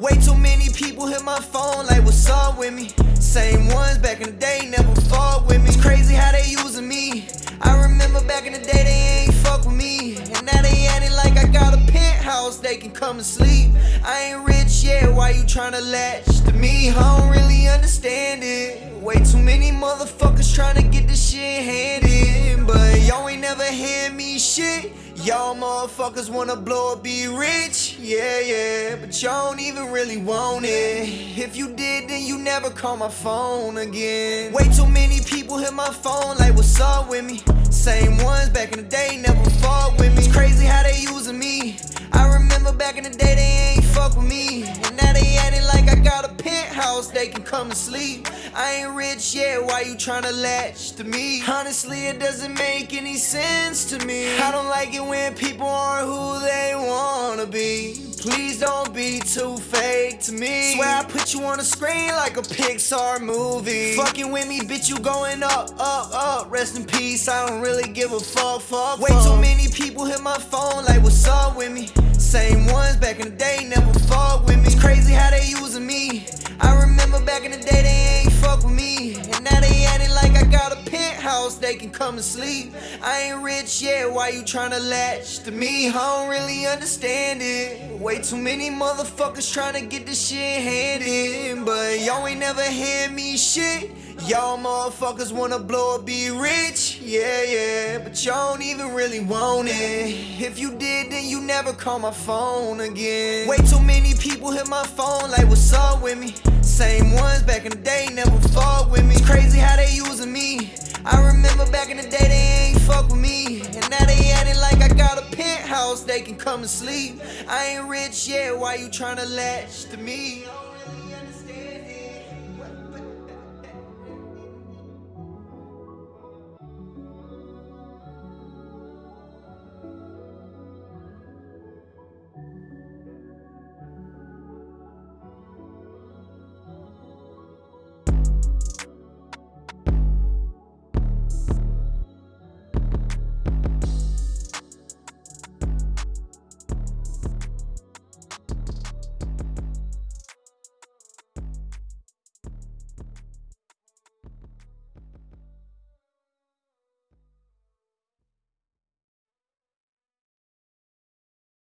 Way too many people hit my phone like what's up with me. Same ones back in the day never fought with me. It's crazy how they using me. I remember back in the day they ain't fuck with me. And now they acting like I got a penthouse they can come and sleep. I ain't rich yet, why you tryna latch to me? I don't really understand it. Way too many motherfuckers tryna get this shit handed. But y'all ain't never hand me shit. Y'all motherfuckers wanna blow up, be rich, yeah, yeah, but y'all don't even really want it. If you did, then you never call my phone again. Way too many people hit my phone like, what's up with me? Same ones back in the day never fought with me. It's crazy how they using me. I remember back in the day they ain't fuck with me, they can come and sleep. I ain't rich yet, why you tryna latch to me? Honestly, it doesn't make any sense to me. I don't like it when people aren't who they wanna be. Please don't be too fake to me. Swear I put you on the screen like a Pixar movie. Fucking with me, bitch, you going up, up, up. Rest in peace, I don't really give a fuck, fuck. Way too many people hit my phone like, what's up with me? They can come and sleep. I ain't rich yet, why you tryna latch to me? I don't really understand it. Way too many motherfuckers tryna get this shit handed. But y'all ain't never hand me shit. Y'all motherfuckers wanna blow up, be rich, yeah, yeah, but y'all don't even really want it. If you did, then you never call my phone again. Way too many people hit my phone like, what's up with me? Same ones back in the day never fought with me. It's crazy how they using they can come and sleep. I ain't rich yet, why you tryna latch to me?